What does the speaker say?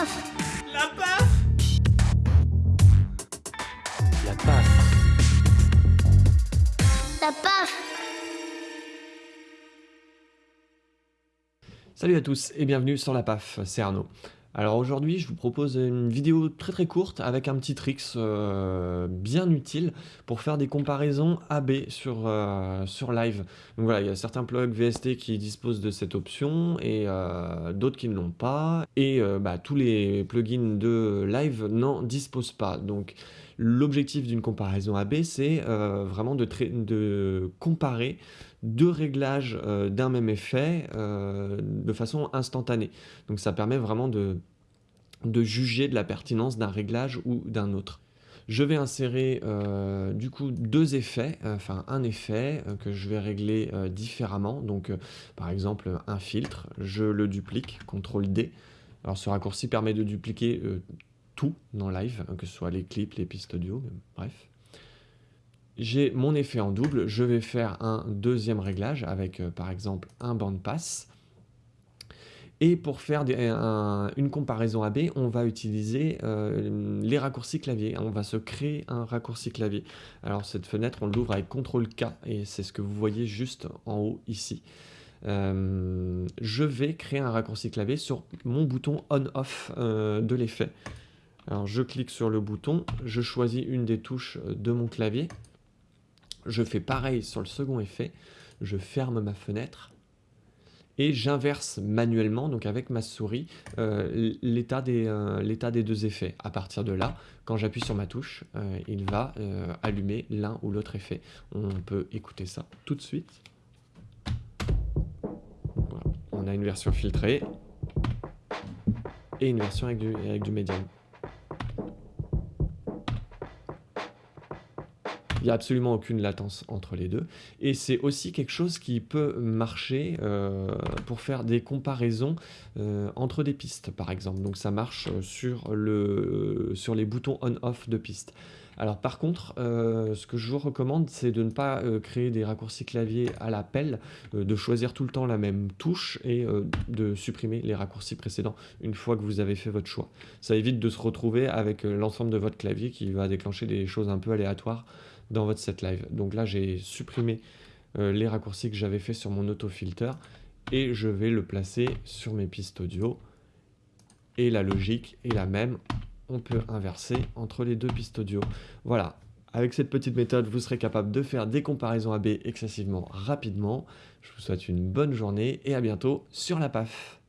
paf La paf La paf. La paf Salut à tous et bienvenue sur la PAF, c'est Arnaud. Alors aujourd'hui je vous propose une vidéo très très courte avec un petit tricks euh, bien utile pour faire des comparaisons AB sur, euh, sur live. Donc voilà, il y a certains plugs VST qui disposent de cette option et euh, d'autres qui ne l'ont pas. Et bah, tous les plugins de live n'en disposent pas. Donc l'objectif d'une comparaison AB c'est vraiment de, comparer deux réglages euh, d'un même effet euh, de façon instantanée. Donc ça permet vraiment de, juger de la pertinence d'un réglage ou d'un autre. Je vais insérer euh, du coup deux effets, enfin un effet que je vais régler différemment. Donc par exemple un filtre, je le duplique, CTRL D. Alors ce raccourci permet de dupliquer tout dans Live, que ce soit les clips, les pistes audio, bref j'ai mon effet en double, je vais faire un deuxième réglage avec euh, par exemple un band pass. Et pour faire une comparaison AB, on va utiliser euh, les raccourcis clavier. On va se créer un raccourci clavier. Alors cette fenêtre, on l'ouvre avec CTRL K et c'est ce que vous voyez juste en haut ici. Euh, je vais créer un raccourci clavier sur mon bouton on-off de l'effet. Alors je clique sur le bouton, je choisis une des touches de mon clavier je fais pareil sur le second effet, je ferme ma fenêtre et j'inverse manuellement, donc avec ma souris, euh, l'état des, euh, deux effets. À partir de là, quand j'appuie sur ma touche, euh, il va allumer l'un ou l'autre effet. On peut écouter ça tout de suite. On a une version filtrée et une version avec du médium. Il n'y a absolument aucune latence entre les deux. Et c'est aussi quelque chose qui peut marcher euh, pour faire des comparaisons euh, entre des pistes, par exemple. Donc ça marche sur, le, sur les boutons on-off de piste. Alors par contre, euh, ce que je vous recommande, c'est de ne pas créer des raccourcis clavier à la pelle, de choisir tout le temps la même touche et de supprimer les raccourcis précédents une fois que vous avez fait votre choix. Ça évite de se retrouver avec l'ensemble de votre clavier qui va déclencher des choses un peu aléatoires dans votre set live. Donc là, j'ai supprimé euh, les raccourcis que j'avais fait sur mon auto-filter et je vais le placer sur mes pistes audio. Et la logique est la même. On peut inverser entre les deux pistes audio. Voilà. Avec cette petite méthode, vous serez capable de faire des comparaisons AB excessivement rapidement. Je vous souhaite une bonne journée et à bientôt sur la PAF.